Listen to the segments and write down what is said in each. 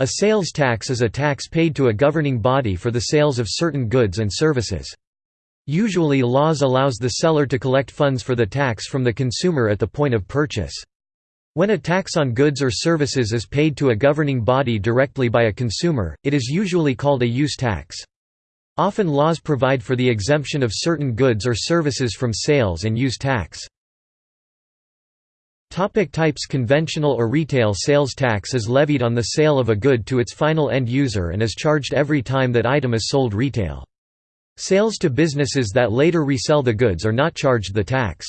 A sales tax is a tax paid to a governing body for the sales of certain goods and services. Usually laws allows the seller to collect funds for the tax from the consumer at the point of purchase. When a tax on goods or services is paid to a governing body directly by a consumer, it is usually called a use tax. Often laws provide for the exemption of certain goods or services from sales and use tax. Topic types Conventional or retail sales tax is levied on the sale of a good to its final end user and is charged every time that item is sold retail. Sales to businesses that later resell the goods are not charged the tax.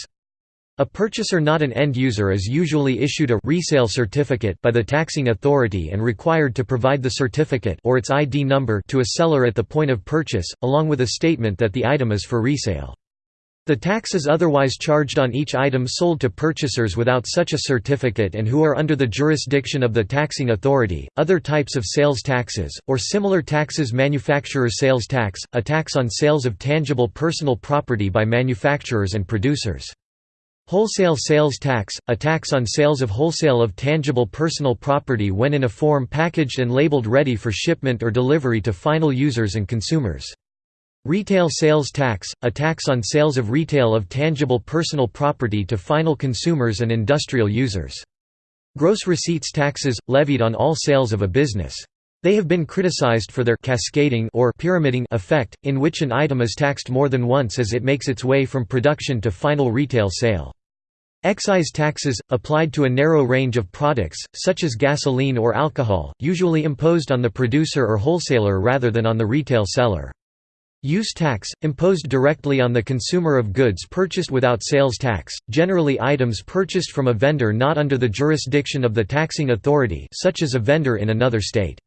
A purchaser not an end user is usually issued a resale certificate by the taxing authority and required to provide the certificate or its ID number to a seller at the point of purchase, along with a statement that the item is for resale. The tax is otherwise charged on each item sold to purchasers without such a certificate and who are under the jurisdiction of the taxing authority. Other types of sales taxes, or similar taxes manufacturer sales tax, a tax on sales of tangible personal property by manufacturers and producers. Wholesale sales tax, a tax on sales of wholesale of tangible personal property when in a form packaged and labeled ready for shipment or delivery to final users and consumers. Retail sales tax, a tax on sales of retail of tangible personal property to final consumers and industrial users. Gross receipts taxes, levied on all sales of a business. They have been criticized for their cascading or pyramiding effect, in which an item is taxed more than once as it makes its way from production to final retail sale. Excise taxes, applied to a narrow range of products, such as gasoline or alcohol, usually imposed on the producer or wholesaler rather than on the retail seller. Use tax, imposed directly on the consumer of goods purchased without sales tax, generally items purchased from a vendor not under the jurisdiction of the taxing authority such as a vendor in another state.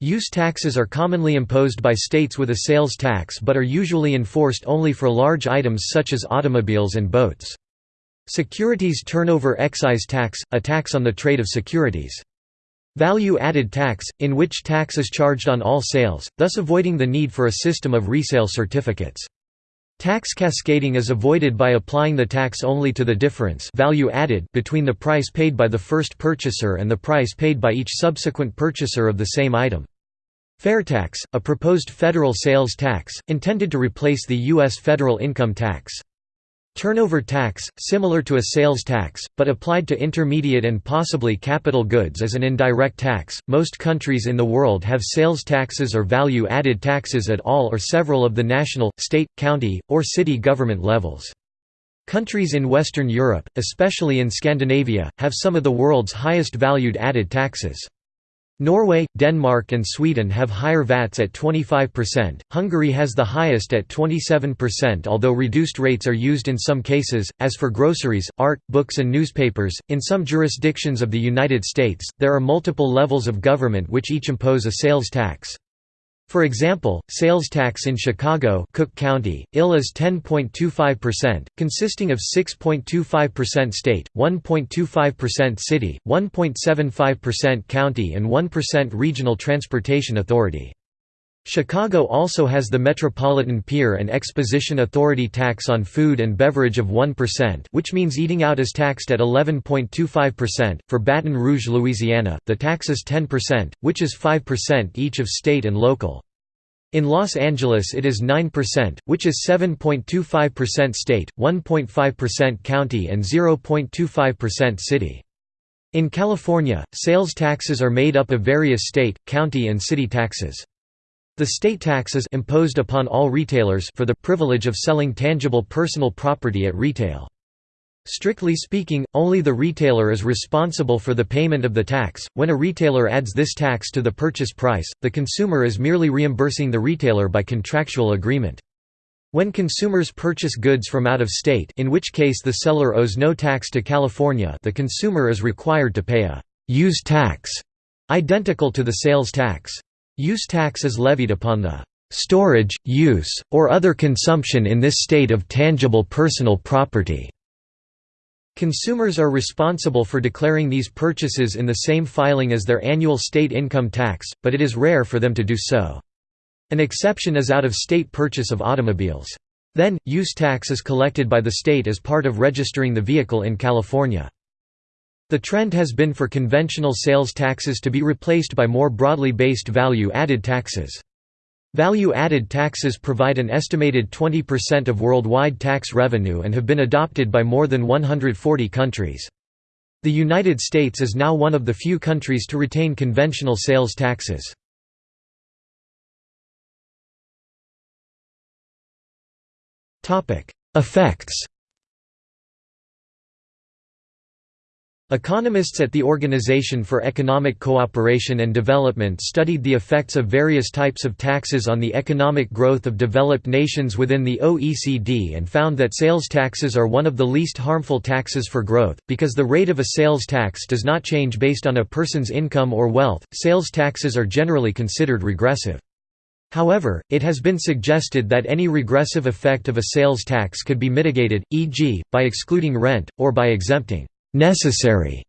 Use taxes are commonly imposed by states with a sales tax but are usually enforced only for large items such as automobiles and boats. Securities turnover excise tax, a tax on the trade of securities. Value-added tax, in which tax is charged on all sales, thus avoiding the need for a system of resale certificates. Tax cascading is avoided by applying the tax only to the difference value added between the price paid by the first purchaser and the price paid by each subsequent purchaser of the same item. Fair tax, a proposed federal sales tax, intended to replace the U.S. federal income tax. Turnover tax, similar to a sales tax, but applied to intermediate and possibly capital goods as an indirect tax. Most countries in the world have sales taxes or value added taxes at all or several of the national, state, county, or city government levels. Countries in Western Europe, especially in Scandinavia, have some of the world's highest valued added taxes. Norway, Denmark and Sweden have higher VATs at 25%, Hungary has the highest at 27% although reduced rates are used in some cases, as for groceries, art, books and newspapers. In some jurisdictions of the United States, there are multiple levels of government which each impose a sales tax. For example, sales tax in Chicago Cook County, IL is 10.25%, consisting of 6.25% state, 1.25% city, 1.75% county and 1% regional transportation authority. Chicago also has the Metropolitan Pier and Exposition Authority tax on food and beverage of 1% which means eating out is taxed at 11.25%. For Baton Rouge, Louisiana, the tax is 10%, which is 5% each of state and local. In Los Angeles it is 9%, which is 7.25% state, 1.5% county and 0.25% city. In California, sales taxes are made up of various state, county and city taxes. The state taxes imposed upon all retailers for the privilege of selling tangible personal property at retail. Strictly speaking, only the retailer is responsible for the payment of the tax. When a retailer adds this tax to the purchase price, the consumer is merely reimbursing the retailer by contractual agreement. When consumers purchase goods from out of state, in which case the seller owes no tax to California, the consumer is required to pay a use tax identical to the sales tax. Use tax is levied upon the storage, use, or other consumption in this state of tangible personal property. Consumers are responsible for declaring these purchases in the same filing as their annual state income tax, but it is rare for them to do so. An exception is out-of-state purchase of automobiles. Then, use tax is collected by the state as part of registering the vehicle in California. The trend has been for conventional sales taxes to be replaced by more broadly based value-added taxes. Value-added taxes provide an estimated 20% of worldwide tax revenue and have been adopted by more than 140 countries. The United States is now one of the few countries to retain conventional sales taxes. Effects Economists at the Organization for Economic Cooperation and Development studied the effects of various types of taxes on the economic growth of developed nations within the OECD and found that sales taxes are one of the least harmful taxes for growth. Because the rate of a sales tax does not change based on a person's income or wealth, sales taxes are generally considered regressive. However, it has been suggested that any regressive effect of a sales tax could be mitigated, e.g., by excluding rent, or by exempting necessary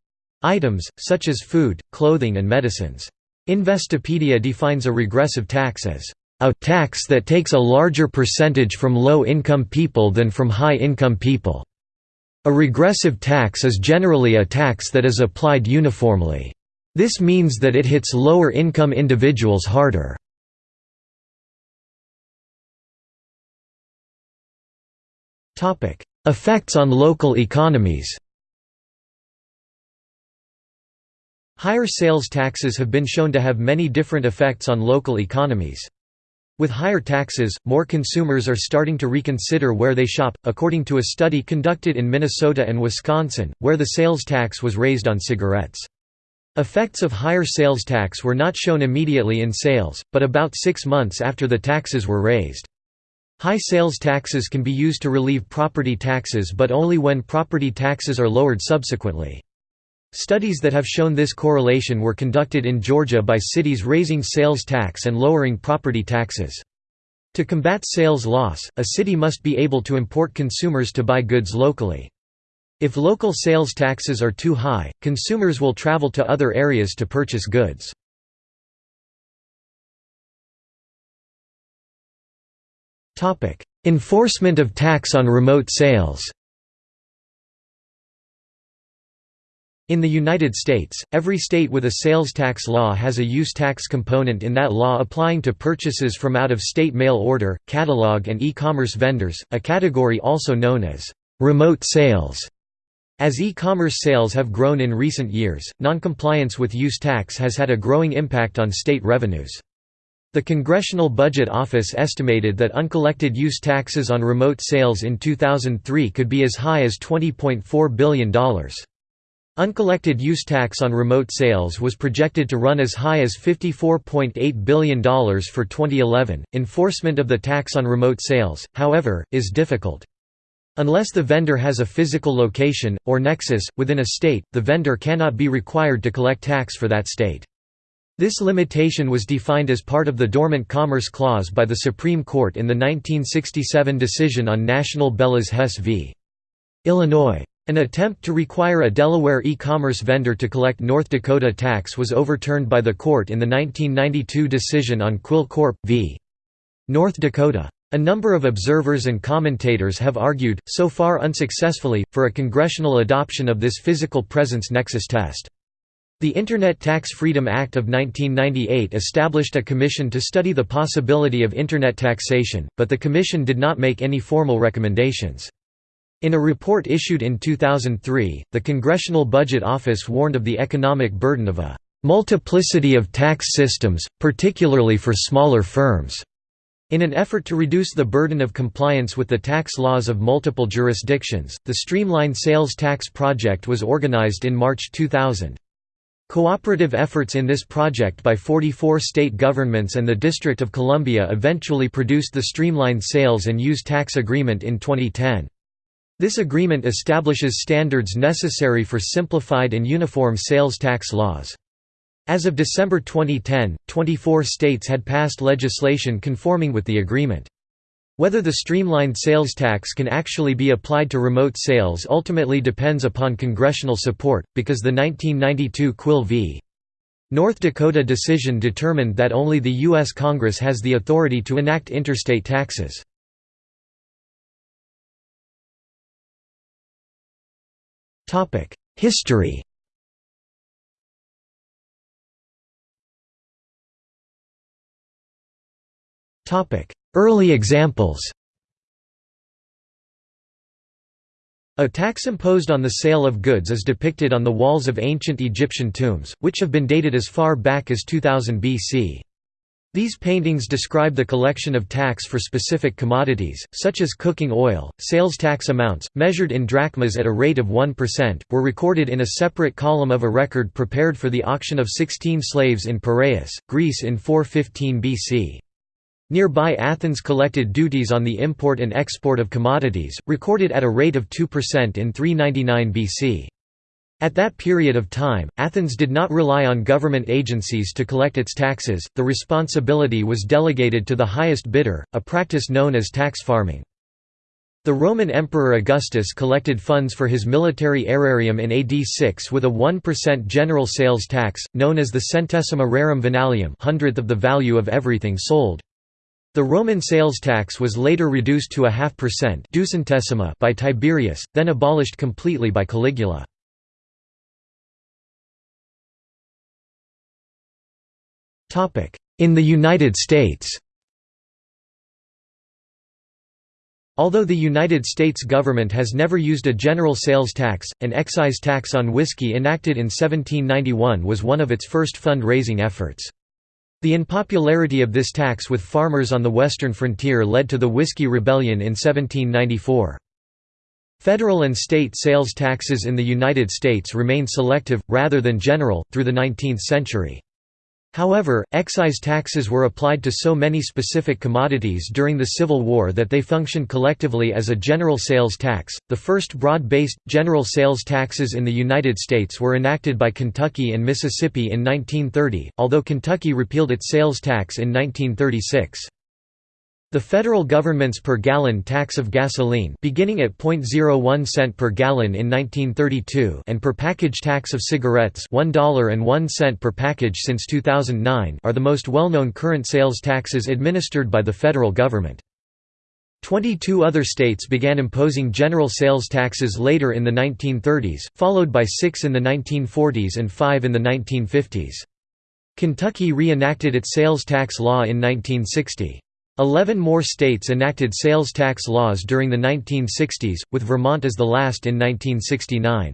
items, such as food, clothing and medicines. Investopedia defines a regressive tax as a tax that takes a larger percentage from low-income people than from high-income people. A regressive tax is generally a tax that is applied uniformly. This means that it hits lower-income individuals harder. Effects on local economies Higher sales taxes have been shown to have many different effects on local economies. With higher taxes, more consumers are starting to reconsider where they shop, according to a study conducted in Minnesota and Wisconsin, where the sales tax was raised on cigarettes. Effects of higher sales tax were not shown immediately in sales, but about six months after the taxes were raised. High sales taxes can be used to relieve property taxes but only when property taxes are lowered subsequently. Studies that have shown this correlation were conducted in Georgia by cities raising sales tax and lowering property taxes. To combat sales loss, a city must be able to import consumers to buy goods locally. If local sales taxes are too high, consumers will travel to other areas to purchase goods. Enforcement of tax on remote sales In the United States, every state with a sales tax law has a use tax component in that law applying to purchases from out-of-state mail order, catalog and e-commerce vendors, a category also known as remote sales. As e-commerce sales have grown in recent years, noncompliance with use tax has had a growing impact on state revenues. The Congressional Budget Office estimated that uncollected use taxes on remote sales in 2003 could be as high as $20.4 billion. Uncollected use tax on remote sales was projected to run as high as $54.8 billion for 2011. Enforcement of the tax on remote sales, however, is difficult. Unless the vendor has a physical location, or nexus, within a state, the vendor cannot be required to collect tax for that state. This limitation was defined as part of the Dormant Commerce Clause by the Supreme Court in the 1967 decision on National Bellas Hess v. Illinois. An attempt to require a Delaware e-commerce vendor to collect North Dakota tax was overturned by the court in the 1992 decision on Quill Corp. v. North Dakota. A number of observers and commentators have argued, so far unsuccessfully, for a congressional adoption of this physical presence nexus test. The Internet Tax Freedom Act of 1998 established a commission to study the possibility of Internet taxation, but the commission did not make any formal recommendations. In a report issued in 2003, the Congressional Budget Office warned of the economic burden of a multiplicity of tax systems, particularly for smaller firms. In an effort to reduce the burden of compliance with the tax laws of multiple jurisdictions, the Streamline Sales Tax Project was organized in March 2000. Cooperative efforts in this project by 44 state governments and the District of Columbia eventually produced the Streamline Sales and Use Tax Agreement in 2010. This agreement establishes standards necessary for simplified and uniform sales tax laws. As of December 2010, 24 states had passed legislation conforming with the agreement. Whether the streamlined sales tax can actually be applied to remote sales ultimately depends upon congressional support, because the 1992 Quill v. North Dakota decision determined that only the U.S. Congress has the authority to enact interstate taxes. Topic: History. Topic: Early examples. A tax imposed on the sale of goods is depicted on the walls of ancient Egyptian tombs, which have been dated as far back as 2000 BC. These paintings describe the collection of tax for specific commodities, such as cooking oil. Sales tax amounts, measured in drachmas at a rate of 1%, were recorded in a separate column of a record prepared for the auction of 16 slaves in Piraeus, Greece in 415 BC. Nearby Athens collected duties on the import and export of commodities, recorded at a rate of 2% in 399 BC. At that period of time, Athens did not rely on government agencies to collect its taxes, the responsibility was delegated to the highest bidder, a practice known as tax farming. The Roman Emperor Augustus collected funds for his military aerarium in AD 6 with a 1% general sales tax, known as the centesima rerum venalium hundredth of the value of everything sold. The Roman sales tax was later reduced to a half percent by Tiberius, then abolished completely by Caligula. In the United States Although the United States government has never used a general sales tax, an excise tax on whiskey enacted in 1791 was one of its first fund-raising efforts. The unpopularity of this tax with farmers on the western frontier led to the Whiskey Rebellion in 1794. Federal and state sales taxes in the United States remained selective, rather than general, through the 19th century. However, excise taxes were applied to so many specific commodities during the Civil War that they functioned collectively as a general sales tax. The first broad based, general sales taxes in the United States were enacted by Kentucky and Mississippi in 1930, although Kentucky repealed its sales tax in 1936. The federal government's per gallon tax of gasoline beginning at 0.01 cent per gallon in 1932 and per package tax of cigarettes $1.01 per package since 2009 are the most well-known current sales taxes administered by the federal government. Twenty-two other states began imposing general sales taxes later in the 1930s, followed by six in the 1940s and five in the 1950s. Kentucky re-enacted its sales tax law in 1960. Eleven more states enacted sales tax laws during the 1960s, with Vermont as the last in 1969.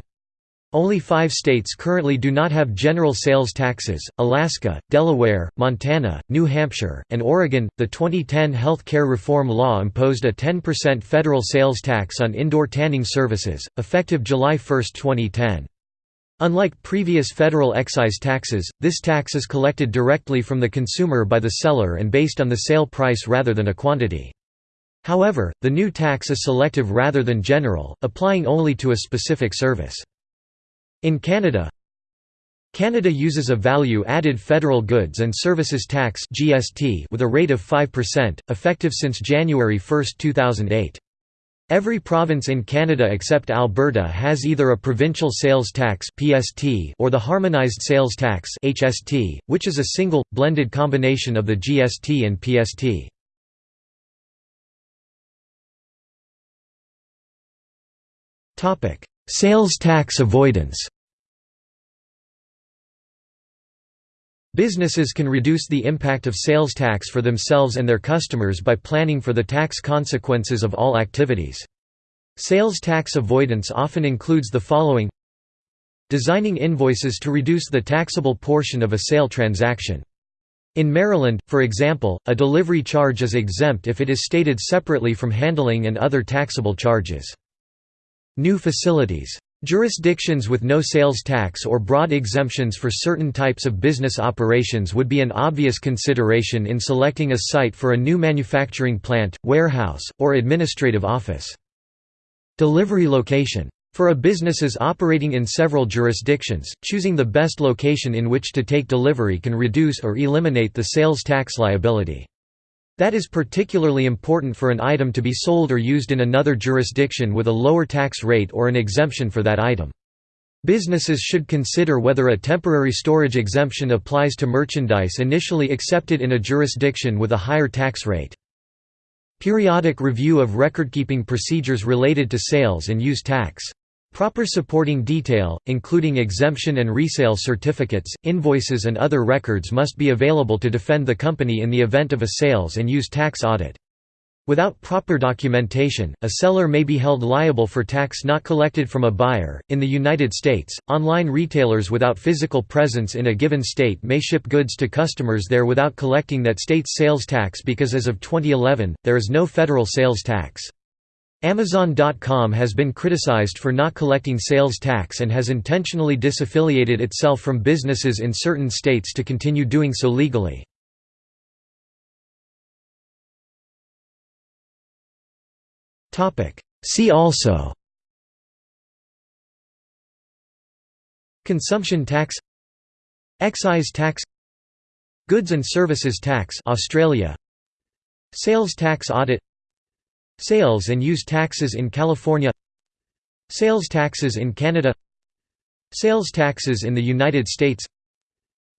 Only five states currently do not have general sales taxes Alaska, Delaware, Montana, New Hampshire, and Oregon. The 2010 health care reform law imposed a 10% federal sales tax on indoor tanning services, effective July 1, 2010. Unlike previous federal excise taxes, this tax is collected directly from the consumer by the seller and based on the sale price rather than a quantity. However, the new tax is selective rather than general, applying only to a specific service. In Canada, Canada uses a value-added federal goods and services tax with a rate of 5%, effective since January 1, 2008. Every province in Canada except Alberta has either a provincial sales tax (PST) or the harmonized sales tax (HST), which is a single blended combination of the GST and PST. Topic: Sales tax avoidance. Businesses can reduce the impact of sales tax for themselves and their customers by planning for the tax consequences of all activities. Sales tax avoidance often includes the following Designing invoices to reduce the taxable portion of a sale transaction. In Maryland, for example, a delivery charge is exempt if it is stated separately from handling and other taxable charges. New facilities Jurisdictions with no sales tax or broad exemptions for certain types of business operations would be an obvious consideration in selecting a site for a new manufacturing plant, warehouse, or administrative office. Delivery location. For a businesses operating in several jurisdictions, choosing the best location in which to take delivery can reduce or eliminate the sales tax liability. That is particularly important for an item to be sold or used in another jurisdiction with a lower tax rate or an exemption for that item. Businesses should consider whether a temporary storage exemption applies to merchandise initially accepted in a jurisdiction with a higher tax rate. Periodic review of recordkeeping procedures related to sales and use tax. Proper supporting detail, including exemption and resale certificates, invoices and other records must be available to defend the company in the event of a sales and use tax audit. Without proper documentation, a seller may be held liable for tax not collected from a buyer. In the United States, online retailers without physical presence in a given state may ship goods to customers there without collecting that state's sales tax because as of 2011, there is no federal sales tax. Amazon.com has been criticized for not collecting sales tax and has intentionally disaffiliated itself from businesses in certain states to continue doing so legally. See also Consumption tax Excise tax Goods and services tax Australia Sales tax audit Sales and use taxes in California. Sales taxes in Canada. Sales taxes in the United States.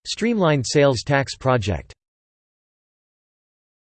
Streamlined sales tax project